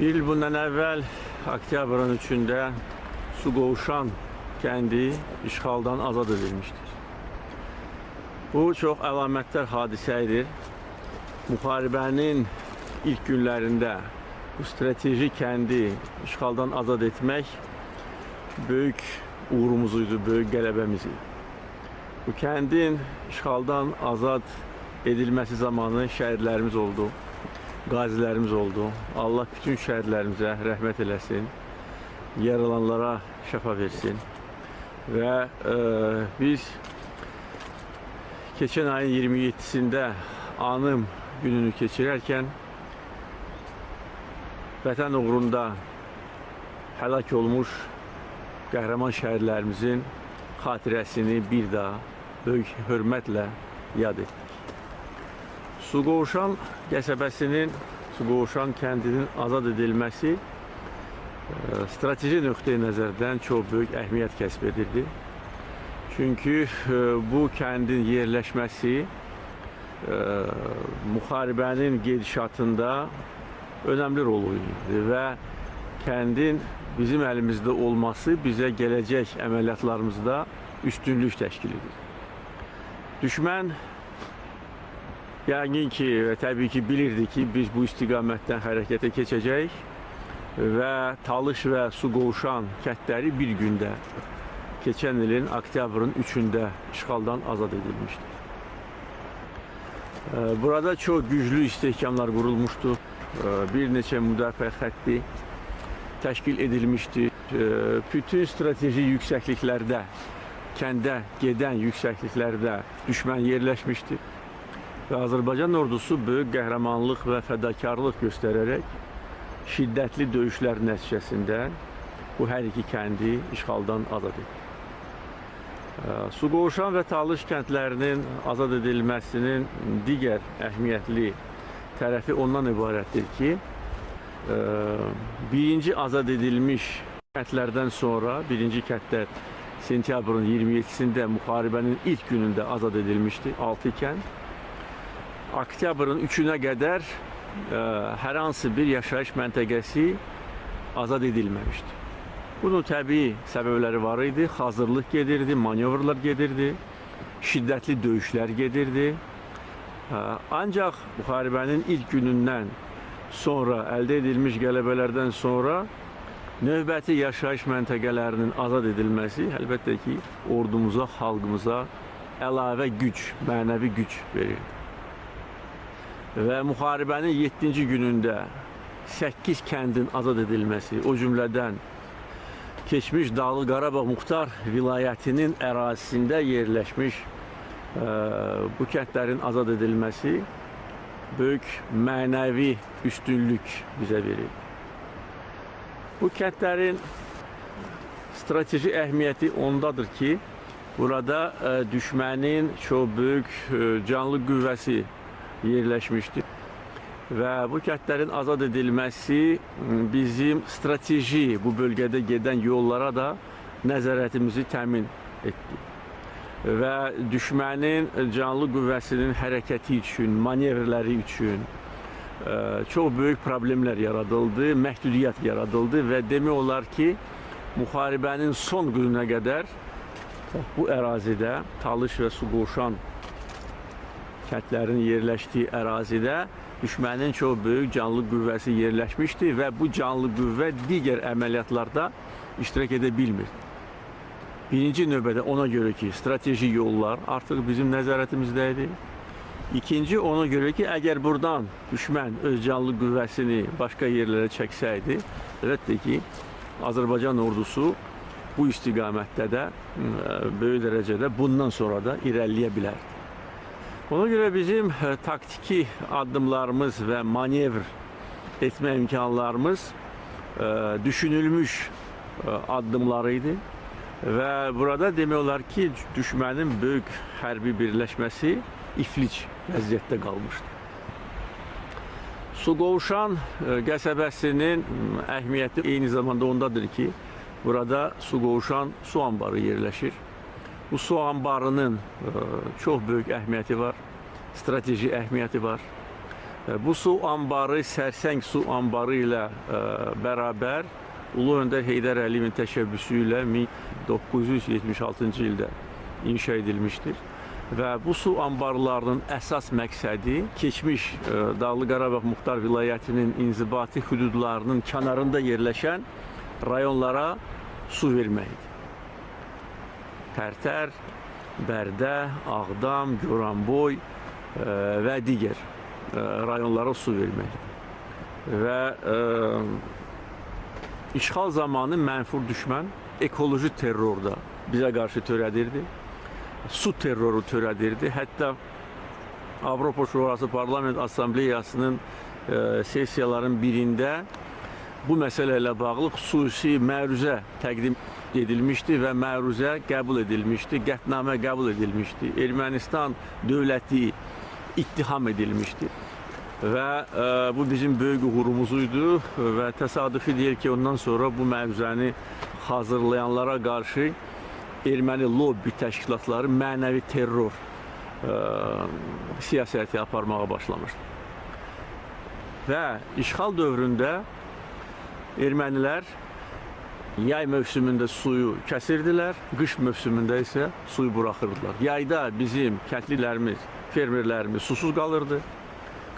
İl bundan əvvəl oktyabrın 3-də Suqovuşan kəndi işğaldan azad edilmişdir. Bu çox əlamətdar hadisə idi. Müharibənin ilk günlərində bu strateji kəndi işğaldan azad etmək böyük uğurumuz idi, böyük qələbəmiz idi. Bu kəndin işğaldan azad edilməsi zamanı şəhidlərimiz oldu, qazilərimiz oldu. Allah bütün şəhidlərimizə rəhmət eləsin, yaralanlara şəfa versin. Və e, biz keçən ayın 27-sində anım gününü keçirərkən vətən uğrunda həlak olmuş qəhrəman şəhidlərimizin xatirəsini bir daha böyük hörmətlə yad etdik. Suqovuşan qəsəbəsinin, Suqovuşan kəndinin azad edilməsi e, strateji nöqteyi nəzərdən çox böyük əhəmiyyət kəsb edirdi. Çünki e, bu kəndin yerləşməsi e, müharibənin gedişatında önəmli rol oynayırdı və kəndin bizim əlimizdə olması bizə gələcək əməliyyatlarımızda üstünlük təşkil edir. Düşmən yəqin ki təbii ki bilirdi ki, biz bu istiqamətdən hərəkətə keçəcəyik və Talış və Suqovuşan kəndləri bir gündə keçən ilin oktyabrın 3-də işğaldan azad edilmişdir. Burada çox güclü istehkamlar qurulmuşdu. Bir neçə müdafiə xətti təşkil edilmişdi. Bütün strateji yüksəkliklərdə, kəndə gedən yüksəkliklərdə düşmən yerləşmişdi. Və Azərbaycan ordusu böyük qəhrəmanlıq və fədakarlıq göstərərək şiddətli döyüşlər nəticəsində bu hər iki kəndi işğaldan azad etdi. Suqovuşan və Talış kəndlərinin azad edilməsinin digər əhəmiyyətli tərəfi ondan ibarətdir ki, birinci azad edilmiş kəndlərdən sonra, birinci kəndlər sentyabrın 27-sində müharibənin ilk günündə azad edilmişdi, 6 kənd. Oktyabrın 3-ünə qədər ə, hər hansı bir yaşayış məntəqəsi azad edilməmişdi. Bunun təbii səbəbləri var idi. Hazırlıq gedirdi, manevrlar gedirdi, şiddətli döyüşlər gedirdi. Ancaq müharibənin ilk günündən sonra əldə edilmiş qələbələrdən sonra növbəti yaşayış məntəqələrinin azad edilməsi əlbəttə ki, ordumuza, xalqımıza əlavə güc, mənəvi güc verir. Və müharibənin 7-ci günündə 8 kəndin azad edilməsi, o cümlədən keçmiş Dağlı Qarabağ Muxtar vilayətinin ərazisində yerləşmiş ə, bu kəndlərin azad edilməsi böyük mənəvi üstünlük bizə verir. Bu kəndlərin strateji əhəmiyyəti ondadır ki, burada ə, düşmənin çox böyük ə, canlı qüvvəsi yerləşmişdir və bu kəndlərin azad edilməsi bizim strateji bu bölgədə gedən yollara da nəzarətimizi təmin etdi. Və düşmənin canlı qüvvəsinin hərəkəti üçün, manevrləri üçün çox böyük problemlər yaradıldı, məhdudiyyət yaradıldı və demək olar ki, müharibənin son gününə qədər bu ərazidə Talış və Suqovuşan kəndlərinin yerləşdiyi ərazidə düşmənin çox böyük canlı qüvvəsi yerləşmişdi və bu canlı qüvvə digər əməliyyatlarda iştirak edə bilmir. Birinci növbədə ona görə ki, strateji yollar artıq bizim nəzarətimizdə idi. İkinci ona görə ki, əgər buradan düşmən öz canlı qüvvəsini başqa yerlərə çəksəydi, əlbəttə ki, Azərbaycan ordusu bu istiqamətdə də böyük dərəcədə bundan sonra da irəliləyə bilər. Ona görə bizim e, taktiki addımlarımız və manevr etmə imkanlarımız e, düşünülmüş e, addımları idi. Və burada demək olar ki, düşmənin böyük hərbi birləşməsi iflic vəziyyətdə qalmışdı. Suqovuşan qəsəbəsinin əhmiyyəti eyni zamanda ondadır ki, burada Suqovuşan su anbarı yerləşir. Bu su anbarının e, çox böyük əhəmiyyəti var, strateji əhəmiyyəti var E, Bu su anbarı Sərsəng su anbarı ilə e, bərabər Ulu Öndər Heydər Əliyevin təşəbbüsü ilə 1976-cı ildə inşa edilmişdir. Və bu su anbarlarının əsas məqsədi keçmiş Dağlı Qarabağ Muxtar Vilayətinin inzibati hüdudlarının kənarında yerləşən rayonlara su verməkdir. Tərtər, Bərdə, Ağdam, Goranboy e, və digər e, rayonlara su verməkdir. Və e, işğal zamanı mənfur düşmən ekoloji terrorda bizə qarşı törədirdi. Su terroru törədirdi. Hətta Avropa Şurası Parlament Assambleyasının sessiyaların birində bu məsələ ilə bağlı xüsusi məruzə təqdim edilmişdi və məruzə qəbul edilmişdi, qətnamə qəbul edilmişdi. Ermənistan dövləti ittiham edilmişdi. Və e, bu bizim böyük uğurumuz idi və təsadüfi deyil ki, ondan sonra bu məruzəni hazırlayanlara qarşı erməni lobbi təşkilatları mənəvi terror ə, siyasəti aparmağa başlamışdı. Və işğal dövründə ermənilər yay mövsümündə suyu kəsirdilər, qış mövsümündə isə suyu buraxırdılar. Yayda bizim kəndlilərimiz, fermerlərimiz susuz qalırdı.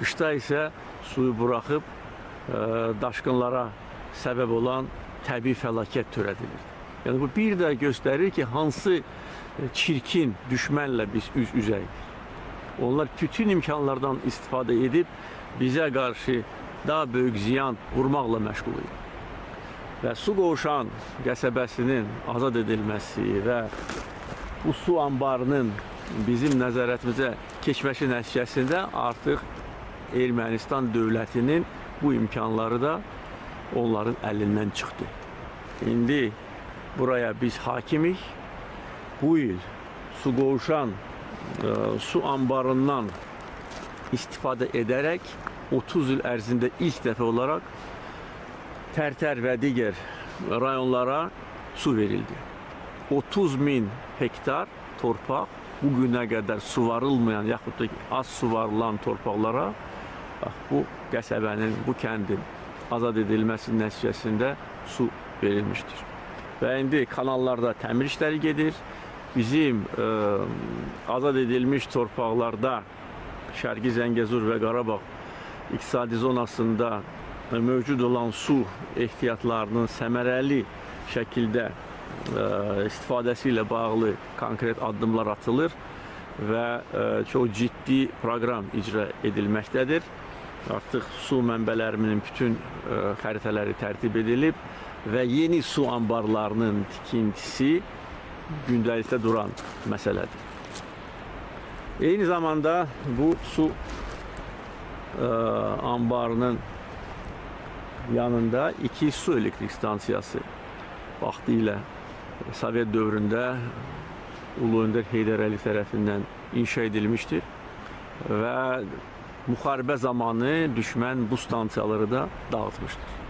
Qışda isə suyu buraxıb ə, daşqınlara səbəb olan təbii fəlakət törədilirdi. Yəni bu bir də göstərir ki, hansı e, çirkin düşmənlə biz üz-üzəyik. Onlar bütün imkanlardan istifadə edib bizə qarşı daha böyük ziyan vurmaqla məşğul idi. Və su qovşan qəsəbəsinin azad edilməsi və bu su anbarının bizim nəzarətimizə keçməsi nəticəsində artıq Ermənistan dövlətinin bu imkanları da onların əlindən çıxdı. İndi buraya biz hakimik. Bu il su qovuşan e, su anbarından istifadə edərək 30 il ərzində ilk dəfə olaraq Tərtər və digər rayonlara su verildi. 30 min hektar torpaq bu günə qədər suvarılmayan yaxud da az suvarılan torpaqlara bax, bu qəsəbənin, bu kəndin azad edilməsi nəticəsində su verilmişdir. Və indi kanallarda təmir işləri gedir. Bizim ə, azad edilmiş torpaqlarda Şərqi Zəngəzur və Qarabağ iqtisadi zonasında mövcud olan su ehtiyatlarının səmərəli şəkildə ə, istifadəsi ilə bağlı konkret addımlar atılır və ə, çox ciddi proqram icra edilməkdədir. Artıq su mənbələrinin bütün ə, xəritələri tərtib edilib və yeni su anbarlarının tikintisi gündəlikdə duran məsələdir. Eyni zamanda bu su ə, anbarının yanında iki su elektrik stansiyası vaxtı ilə Sovet dövründə Ulu Öndər Heydər Əliyev tərəfindən inşa edilmişdir və müharibə zamanı düşmən bu stansiyaları da dağıtmışdır.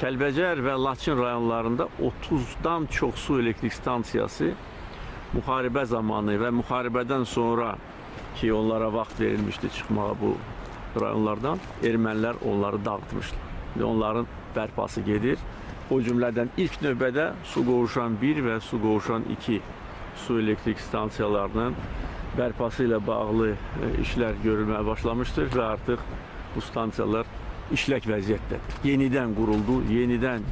Kəlbəcər və Laçın rayonlarında 30-dan çox su elektrik stansiyası müharibə zamanı və müharibədən sonra ki, onlara vaxt verilmişdi çıxmağa bu rayonlardan, ermənilər onları dağıtmışlar. Və onların bərpası gedir. O cümlədən ilk növbədə su qovuşan 1 və su qovuşan 2 su elektrik stansiyalarının bərpası ilə bağlı e, işlər görülməyə başlamışdır və artıq bu stansiyalar işlək vəziyyətdədir. Yenidən quruldu, yenidən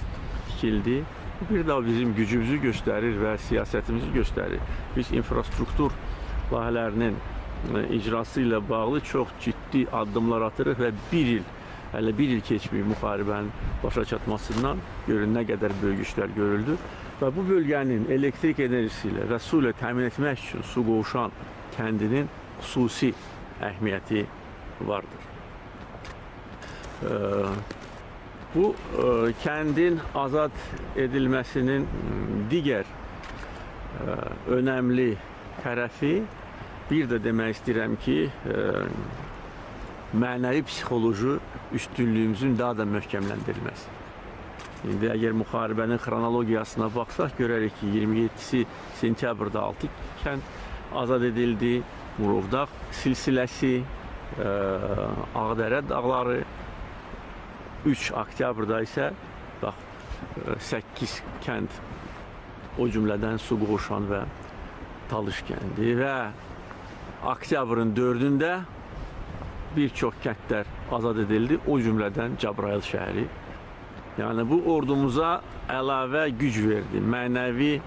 tikildi. Bu bir daha bizim gücümüzü göstərir və siyasətimizi göstərir. Biz infrastruktur layihələrinin e, icrası ilə bağlı çox ciddi addımlar atırıq və bir il hələ bir il keçməyib müharibənin başa çatmasından görün nə qədər böyük işlər görüldü və bu bölgənin elektrik enerjisi ilə və su ilə təmin etmək üçün su qovuşan kəndinin xüsusi əhəmiyyəti vardır. Bu kəndin azad edilməsinin digər önəmli tərəfi bir də demək istəyirəm ki, mənəvi psixoloji üstünlüyümüzün daha da möhkəmləndirilməsi. İndi əgər müharibənin xronologiyasına baxsaq, görərik ki, 27-si sentyabrda 6 kənd azad edildi. Murovdağ silsiləsi e, Ağdərə dağları 3 oktyabrda isə bax 8 kənd o cümlədən Suqovuşan və Talış kəndi və oktyabrın 4-də bir çox kəndlər azad edildi, o cümlədən Cəbrayıl şəhəri. Yəni bu ordumuza əlavə güc verdi, mənəvi e,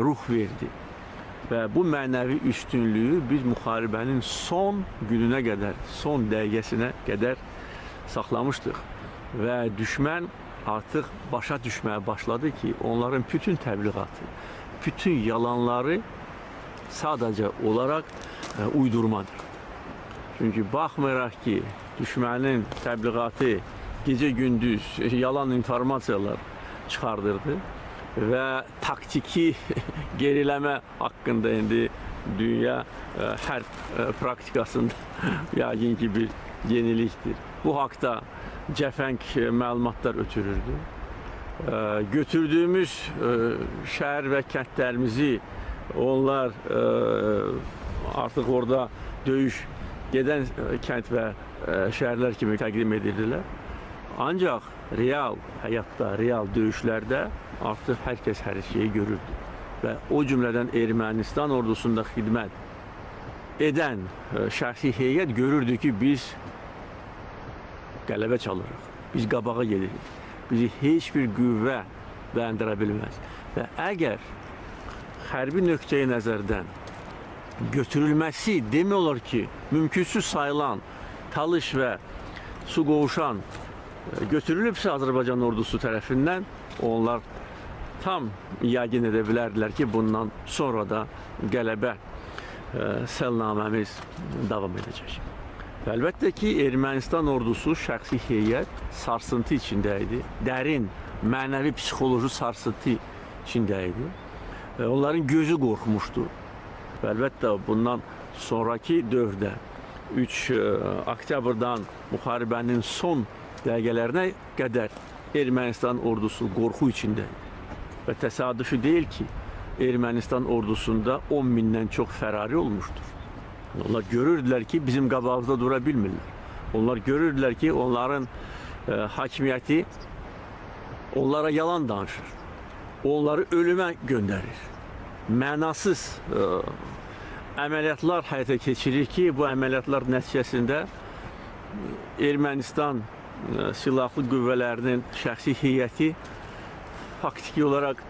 ruh verdi. Və bu mənəvi üstünlüyü biz müharibənin son gününə qədər, son dəqiqəsinə qədər saxlamışdıq. Və düşmən artıq başa düşməyə başladı ki, onların bütün təbliğatı, bütün yalanları sadəcə olaraq e, uydurmadır. Çünki baxmayaraq ki, düşmənin təbliğatı gecə-gündüz yalan informasiyalar çıxardırdı və taktiki geriləmə haqqında indi dünya e, hərb e, praktikasında yəqin ki bir yenilikdir. Bu haqda cəfəng e, məlumatlar ötürürdü. E, götürdüyümüz e, şəhər və kəndlərimizi onlar e, artıq orada döyüş gedən e, kənd və e, şəhərlər kimi təqdim edirdilər. Ancaq real həyatda, real döyüşlərdə artıq hər kəs hər şeyi görürdü. Və o cümlədən Ermənistan ordusunda xidmət edən e, şəxsi heyət görürdü ki, biz qələbə çalırıq. Biz qabağa gedirik. Bizi heç bir qüvvə dayandıra bilməz. Və əgər hərbi nöqteyi nəzərdən götürülməsi demək olar ki, mümkünsüz sayılan Talış və su qovuşan e, götürülübsə Azərbaycan ordusu tərəfindən onlar tam yəqin edə bilərdilər ki, bundan sonra da qələbə e, səlnaməmiz davam edəcək. Və əlbəttə ki, Ermənistan ordusu şəxsi heyət sarsıntı içində idi. Dərin mənəvi psixoloji sarsıntı içində idi. Və onların gözü qorxmuşdu. Və əlbəttə bundan sonrakı dövrdə 3 e, oktyabrdan müharibənin son dəqiqələrinə qədər Ermənistan ordusu qorxu içində idi. Və təsadüfi deyil ki, Ermənistan ordusunda 10 mindən çox fərari olmuşdur. Onlar görürdülər ki, bizim qabağımızda dura bilmirlər. Onlar görürdülər ki, onların e, hakimiyyəti onlara yalan danışır. Onları ölümə göndərir. Mənasız e, əməliyyatlar həyata keçirir ki, bu əməliyyatlar nəticəsində Ermənistan e, silahlı qüvvələrinin şəxsi heyəti faktiki olaraq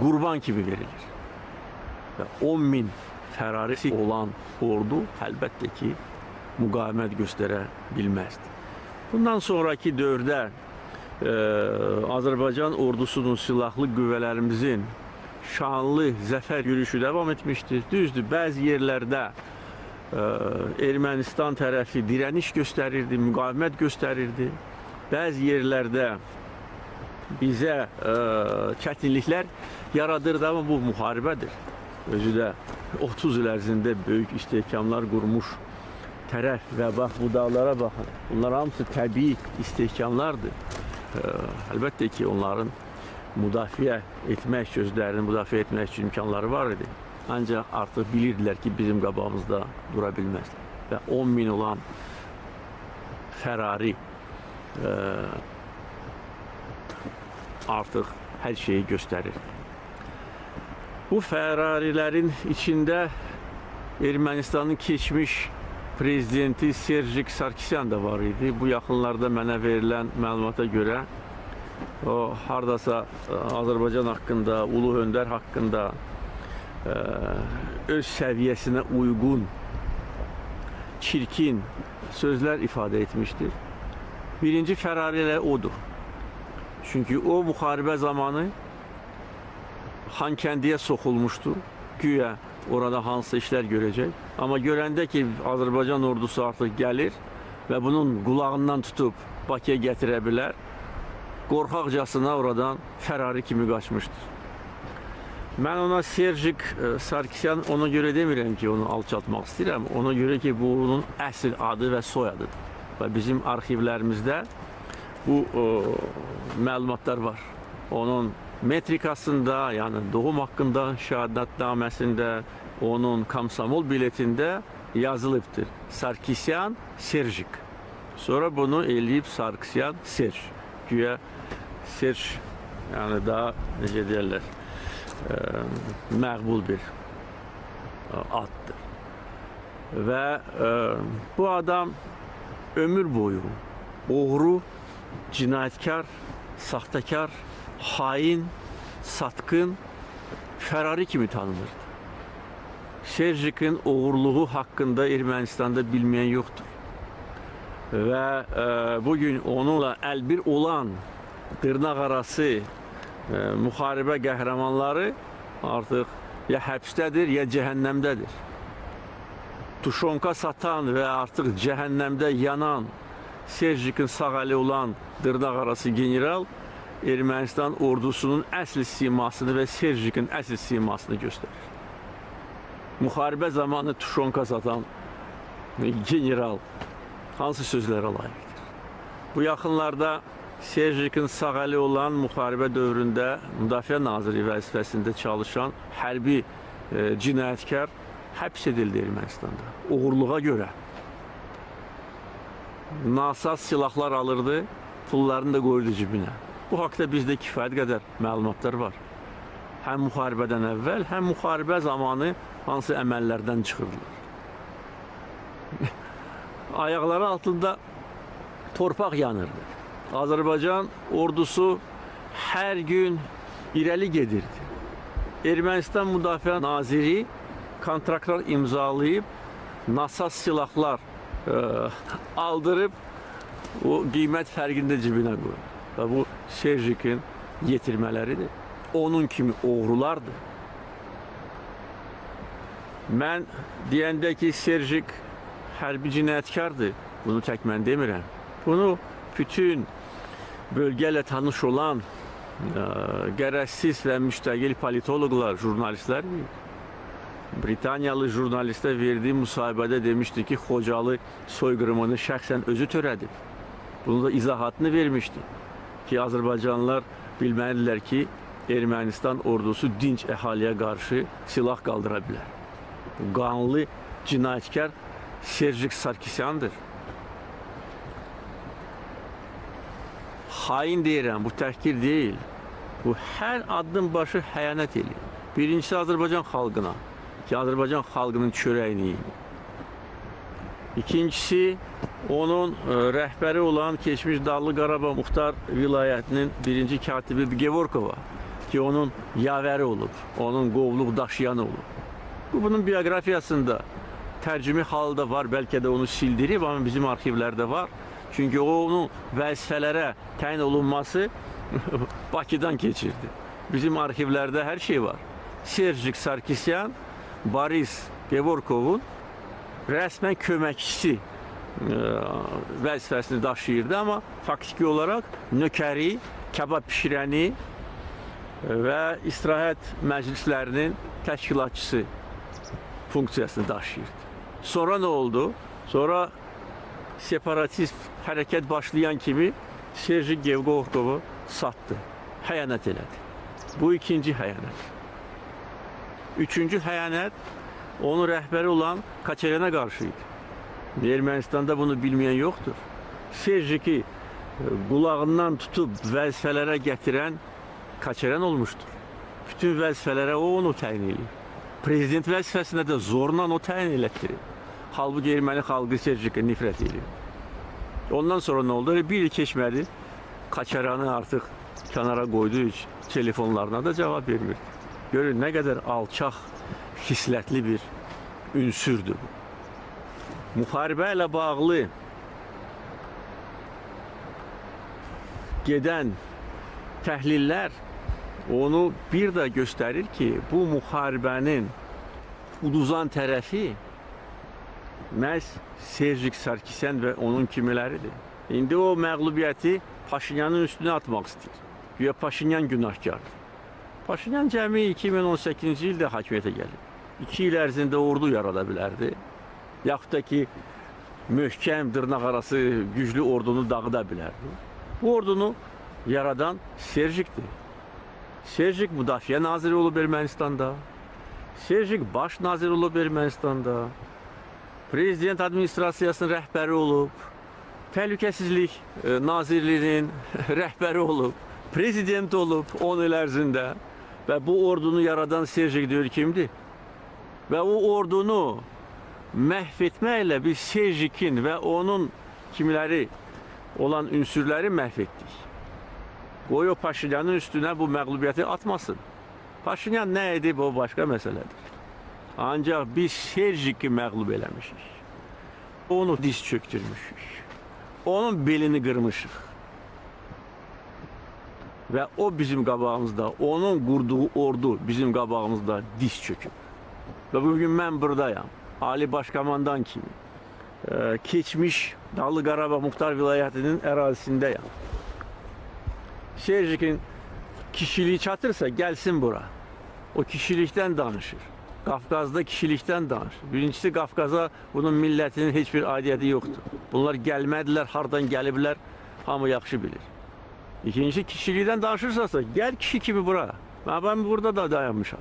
qurban kimi verilir. Və 10 min fərarisi olan ordu əlbəttə ki, müqavimət göstərə bilməzdi. Bundan sonraki dövrdə e, Azərbaycan ordusunun silahlı qüvvələrimizin şanlı zəfər yürüyüşü davam etmişdir. Düzdür, bəzi yerlərdə e, Ermənistan tərəfi dirəniş göstərirdi, müqavimət göstərirdi. Bəzi yerlərdə bizə e, çətinliklər yaradırdı, amma bu müharibədir. Özü də 30 il ərzində böyük istehkamlar qurmuş tərəf və bax bu dağlara baxın. Bunlar hamısı təbii istehkamlardır. E, əlbəttə ki, onların müdafiə etmək, sözlərini müdafiə etmək üçün imkanları var idi. Ancaq artıq bilirdilər ki, bizim qabağımızda dura bilməzlər. Və 10 min olan Ferrari e, artıq hər şeyi göstərir. Bu Ferrarilərin içində Ermənistanın keçmiş prezidenti Serjik Sarkisyan da var idi. Bu yaxınlarda mənə verilən məlumata görə o hardasa e, Azərbaycan haqqında, ulu öndər haqqında ə, öz səviyyəsinə uyğun çirkin sözlər ifadə etmişdir. Birinci fərari elə odur. Çünki o müharibə zamanı Xankəndiyə soxulmuşdu. Güya orada hansı işlər görəcək. Amma görəndə ki, Azərbaycan ordusu artıq gəlir və bunun qulağından tutub Bakıya gətirə bilər, qorxaqcasına oradan Ferrari kimi qaçmışdır. Mən ona Serjik e, Sarkisyan ona görə demirəm ki, onu alçaltmaq istəyirəm. Ona görə ki, bu onun əsl adı və soyadıdır. Və bizim arxivlərimizdə bu o, məlumatlar var. Onun metrikasında, yəni doğum haqqında şəhadətnaməsində, onun komsomol biletində yazılıbdır. Sarkisyan, Serjik. Sonra bunu eləyib Sarkisyan, Serj. Güya Serj yəni daha necə deyirlər, ə, məqbul bir ə, addır. Və ə, bu adam ömür boyu oğru, cinayətkar, saxtakar, hain, satqın, Ferrari kimi tanınırdı. Serjik'in uğurluğu hakkında Ermenistan'da bilmeyen yoktur. Ve e, bugün onunla elbir olan tırnak arası e, muharebe qəhrəmanları artıq ya həbsdədir, ya cəhənnəmdədir. Tuşonka satan və artıq cəhənnəmdə yanan Serjikin sağ əli olan dırnaq arası general Ermənistan ordusunun əsl simasını və Serjikin əsl simasını göstərir. Müharibə zamanı tuşonka satan general hansı sözlərə layiqdir? Bu yaxınlarda Serjikin sağ əli olan müharibə dövründə Müdafiə Naziri vəzifəsində çalışan hərbi e, cinayətkar həbs edildi Ermənistanda. Uğurluğa görə. Nasaz silahlar alırdı, pullarını da qoyurdu cibinə. Bu haqda bizdə kifayət qədər məlumatlar var. Həm müharibədən əvvəl, həm müharibə zamanı hansı əməllərdən çıxırdılar. Ayaqları altında torpaq yanırdı. Azərbaycan ordusu hər gün irəli gedirdi. Ermənistan Müdafiə Naziri kontraktlar imzalayıb nasaz silahlar e, aldırıb o qiymət fərqini də cibinə qoyur. Və bu Serjikin yetirmələridir. Onun kimi oğrulardır. Mən deyəndə ki, Serjik hərbi cinayətkardır. Bunu tək mən demirəm. Bunu bütün bölgə ilə tanış olan ə, qərəzsiz və müstəqil politoloqlar, jurnalistlər. Britaniyalı jurnalistə verdiyi müsahibədə demişdi ki, Xocalı soyqırımını şəxsən özü törədib. Bunu da izahatını vermişdi ki, Azərbaycanlılar bilməlidirlər ki, Ermənistan ordusu dinc əhaliyə qarşı silah qaldıra bilər. Bu qanlı cinayətkar Serjik Sarkisyandır. Hain deyirəm, bu təhqir deyil. Bu hər addım başı xəyanət eləyir. Birincisi Azərbaycan xalqına, ki Azərbaycan xalqının çörəyini yeyir. İkincisi onun e, rəhbəri olan keçmiş Dağlı Qarabağ Muxtar vilayətinin birinci katibi Gevorkova ki onun yavəri olub, onun qovluq daşıyanı olub. Bu bunun bioqrafiyasında tərcümi halda var, bəlkə də onu sildirib, amma bizim arxivlərdə var. Çünki o onun vəzifələrə təyin olunması Bakıdan keçirdi. Bizim arxivlərdə hər şey var. Serjik Sarkisyan Boris Gevorkovun rəsmən köməkçisi e, vəzifəsini daşıyırdı, amma faktiki olaraq nökəri, kebab pişirəni və istirahət məclislərinin təşkilatçısı funksiyasını daşıyırdı. Sonra nə oldu? Sonra separatist hərəkət başlayan kimi Serji Gevgovovu satdı, xəyanət elədi. Bu ikinci xəyanət. Üçüncü xəyanət onun rəhbəri olan Kaçerena qarşı idi. Ermənistanda bunu bilməyən yoxdur. Serjiki e, qulağından tutub vəzifələrə gətirən Kaçeren olmuşdur. Bütün vəzifələrə o onu təyin edir. Prezident vəzifəsinə də zorla o təyin elətdirir. Halbuki erməni xalqı Serjikə nifrət edir. Ondan sonra nə oldu? Bir il keçmədi. Kaçaranı artıq kənara qoyduğu üçün telefonlarına da cavab vermir. Görün nə qədər alçaq, xislətli bir ünsürdür bu. Müharibə ilə bağlı gedən təhlillər onu bir də göstərir ki, bu müharibənin uduzan tərəfi məhz Serjik Sarkisyan və onun kimiləridir. İndi o məğlubiyyəti Paşinyanın üstünə atmaq istəyir. Güya Paşinyan günahkardır. Paşinyan cəmi 2018-ci ildə hakimiyyətə gəlib. 2 il ərzində ordu yarada bilərdi. Yaxud da ki, möhkəm, dırnaq arası güclü ordunu dağıda bilərdi. Bu ordunu yaradan Serjikdir. Serjik Müdafiə Naziri olub Ermənistanda. Serjik baş nazir olub Ermənistanda. prezident administrasiyasının rəhbəri olub, təhlükəsizlik e, nazirliyinin rəhbəri olub, prezident olub 10 il ərzində və bu ordunu yaradan Serjik Döyür kimdir? Və o ordunu məhv etməklə biz Serjikin və onun kimiləri olan ünsürləri məhv etdik. Qoy o Paşinyanın üstünə bu məğlubiyyəti atmasın. Paşinyan nə edib o başqa məsələdir. Ancaq biz Serjiki məğlub eləmişik. Onu diz çöktürmüşük. Onun belini qırmışıq. Və o bizim qabağımızda, onun qurduğu ordu bizim qabağımızda diz çöküb. Və bugün mən buradayam. Ali Başkomandan kimi. Keçmiş Dağlı Qarabağ Muxtar Vilayətinin ərazisindəyəm. Serjikin kişiliği çatırsa gəlsin bura. O kişilikdən danışır. Qafqazda kişilikdən danışır. Birincisi Qafqaza bunun millətinin heç bir aidiyyəti yoxdur. Bunlar gəlmədilər, hardan gəliblər, hamı yaxşı bilir. İkinci kişilikdən danışırsasa, gəl kişi kimi bura. Ben, ben burada da dayanmışam.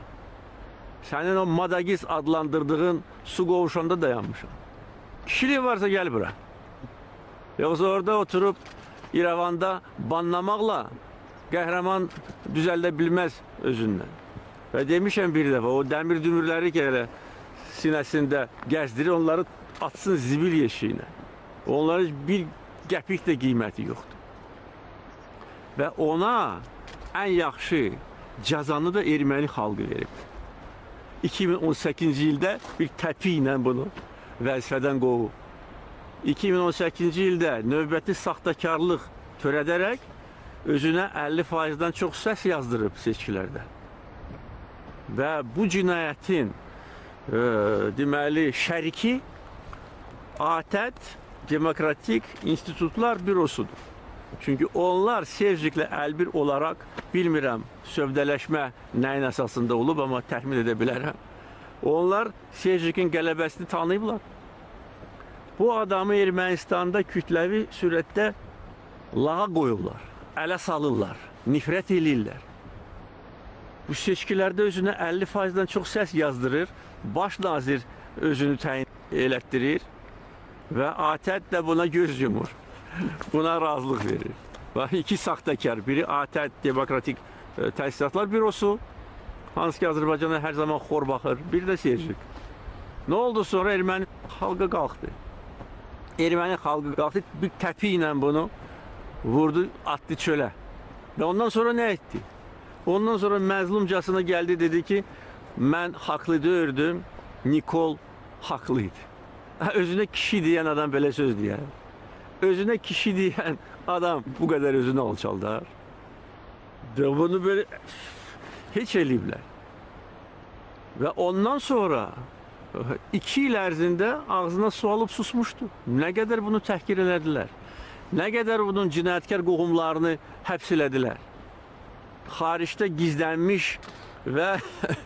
Sənin o Madagis adlandırdığın su qovuşanda dayanmışam. Kişiliği varsa gəl bura. Yoxsa orada oturup İrəvanda banlamaqla qəhrəman düzəldə bilməz özündən. Və demişəm bir dəfə, o dəmir dümürləri ki elə sinəsində gəzdirir, onları atsın zibil yeşiyinə. Onların bir qəpik də qiyməti yoxdur. Və ona ən yaxşı cəzanı da erməni xalqı verib. 2018-ci ildə bir təpi ilə bunu vəzifədən qovub. 2018-ci ildə növbəti saxtakarlıq törədərək özünə 50%-dən çox səs yazdırıb seçkilərdə. Və bu cinayətin e, deməli şəriki ATƏT Demokratik İnstitutlar Bürosudur. Çünki onlar Sevciklə əlbir olaraq bilmirəm sövdələşmə nəyin əsasında olub, amma təxmin edə bilərəm. Onlar Sevcikin qələbəsini tanıyıblar. Bu adamı Ermənistanda kütləvi sürətdə lağa qoyurlar, ələ salırlar, nifrət eləyirlər. Bu seçkilərdə özünə 50%-dən çox səs yazdırır, baş nazir özünü təyin elətdirir və ATƏT də buna göz yumur. Buna razılıq verir. Bax, iki saxtakar, biri ATƏT Demokratik e, Təsisatlar Bürosu, hansı ki Azərbaycana hər zaman xor baxır, bir də Serjik. Nə oldu sonra erməni xalqı qalxdı. Erməni xalqı qalxdı, bir təpi ilə bunu vurdu, atdı çölə. Və ondan sonra nə etdi? Ondan sonra məzlumcasına gəldi, dedi ki, mən haqlı deyirdim, Nikol haqlı idi. Özünə kişi deyən adam belə söz deyər. Özünə kişi deyən adam bu qədər özünü alçaldar. Və bunu belə heç eləyiblər. Və ondan sonra iki il ərzində ağzına su alıb susmuşdu. Nə qədər bunu təhqir elədilər. Nə qədər bunun cinayətkar qohumlarını həbs elədilər. Xaricdə gizlənmiş və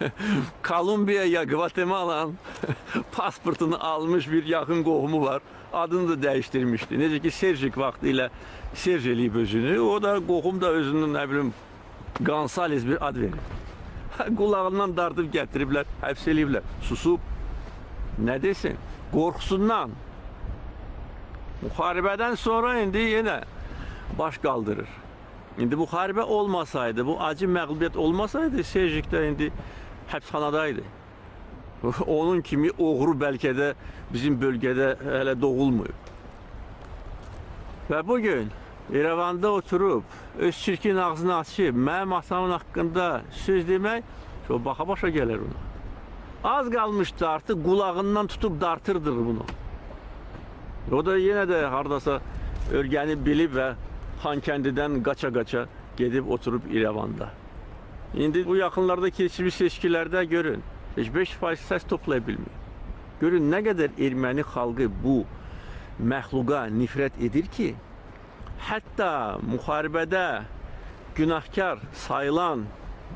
Kolumbiya ya Guatemala'nın pasportunu almış bir yaxın qohumu var. Adını da dəyişdirmişdi. Necə ki Serjik vaxtı ilə Serj eləyib özünü. O da qohum da özünün nə bilim Gonzales bir ad verir. Qulağından dartıb gətiriblər, həbs eləyiblər. Susub. Nə desin? Qorxusundan. Müharibədən sonra indi yenə baş qaldırır. İndi müharibə olmasaydı, bu acı məğlubiyyət olmasaydı, Serjik də indi həbsxanadaydı. Onun kimi oğru bəlkə də bizim bölgədə hələ doğulmayıb. Və bu gün İrəvanda oturub öz çirkin ağzını açıb mənim atamın haqqında söz demək çox baxa başa gəlir ona. Az qalmışdı artıq qulağından tutub dartırdıq bunu. O da yenə də hardasa örgəni bilib və Xankəndidən qaça-qaça gedib oturub İrəvanda. İndi bu yaxınlarda keçmiş seçkilərdə görün, heç 5% səs toplaya bilmir. Görün nə qədər erməni xalqı bu məxluqa nifrət edir ki, hətta müharibədə günahkar sayılan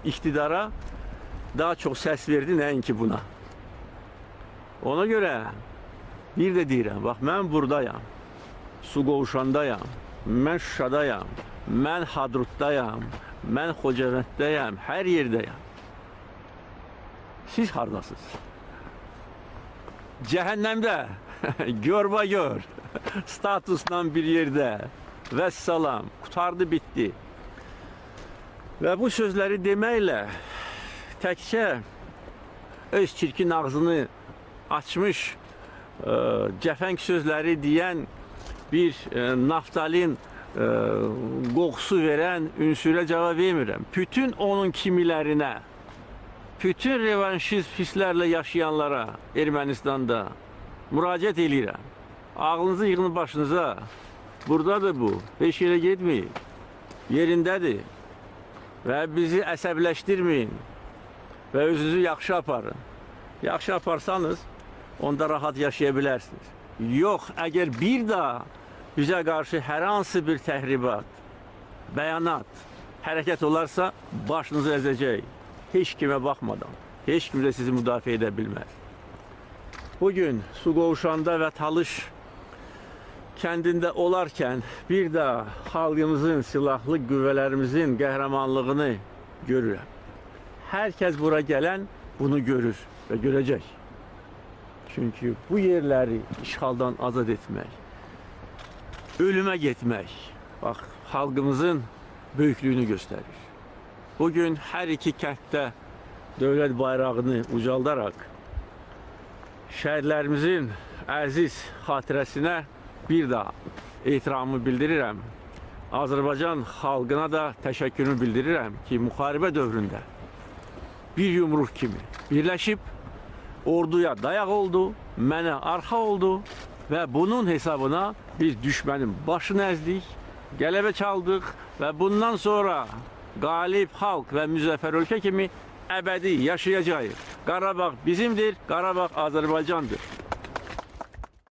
iqtidara daha çox səs verdi nəinki buna. Ona görə bir də deyirəm, bax mən burdayam. Su qovuşandayam. Mən Şuşadayam. Mən Hadrutdayam. Mən Xocavənddəyəm. Hər yerdəyəm. Siz hardasınız? Cəhənnəmdə. Görba gör. Statusla bir yerde. Vəssalam. Qutardı, bitdi. Və bu sözləri deməklə təkcə öz çirkin ağzını açmış cəfəng sözləri deyən bir e, naftalin e, qoxusu verən ünsürə cavab vermirəm. Bütün onun kimilərinə, bütün revanşist hisslərlə yaşayanlara Ermənistanda müraciət eləyirəm. Ağlınızı yığın başınıza. Buradadır bu. Heç yerə getməyin. Yerindədir. Və bizi əsəbləşdirməyin. Və özünüzü yaxşı aparın. Yaxşı aparsanız, onda rahat yaşaya bilərsiniz. Yox, əgər bir daha bizə qarşı hər hansı bir təhribat, bəyanat, hərəkət olarsa, başınızı əzəcək. Heç kimə baxmadan. Heç kim də sizi müdafiə edə bilməz. Bugün su qovuşanda və talış kəndində olarkən bir daha xalqımızın, silahlı qüvvələrimizin qəhrəmanlığını görürəm. Hər kəs bura gələn bunu görür və görəcək. Çünki bu yerləri işğaldan azad etmək, ölümə getmək, bax, xalqımızın böyüklüyünü göstərir. Bugün hər iki kənddə dövlət bayrağını ucaldaraq şəhərlərimizin əziz xatirəsinə bir daha ehtiramımı bildirirəm. Azərbaycan xalqına da təşəkkürümü bildirirəm ki, müharibə dövründə bir yumruq kimi birləşib orduya dayaq oldu, mənə arxa oldu və bunun hesabına biz düşmənin başını əzdik, qələbə çaldıq və bundan sonra qalib xalq və müzəffər ölkə kimi əbədi yaşayacağıq. Qarabağ bizimdir, Qarabağ Azərbaycandır.